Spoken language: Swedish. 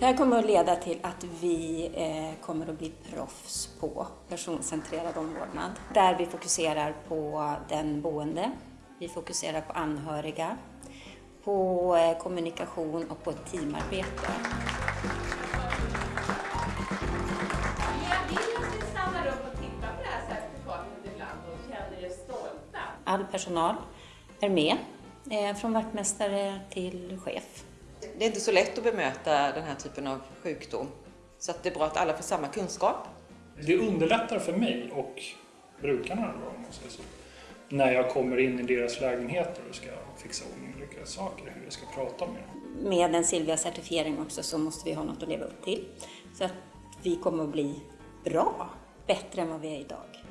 Det här kommer att leda till att vi eh, kommer att bli proffs på personcentrerad omvårdnad. Där vi fokuserar på den boende, vi fokuserar på anhöriga, på eh, kommunikation och på teamarbete. All personal är med, eh, från vaktmästare till chef. Det är inte så lätt att bemöta den här typen av sjukdom. Så att det är bra att alla får samma kunskap. Det underlättar för mig och brukarna då, om man säger så, när jag kommer in i deras lägenheter och ska fixa ordning olika saker, hur jag ska prata med dem. Med en Silvia-certifiering också så måste vi ha något att leva upp till. Så att vi kommer att bli bra, bättre än vad vi är idag.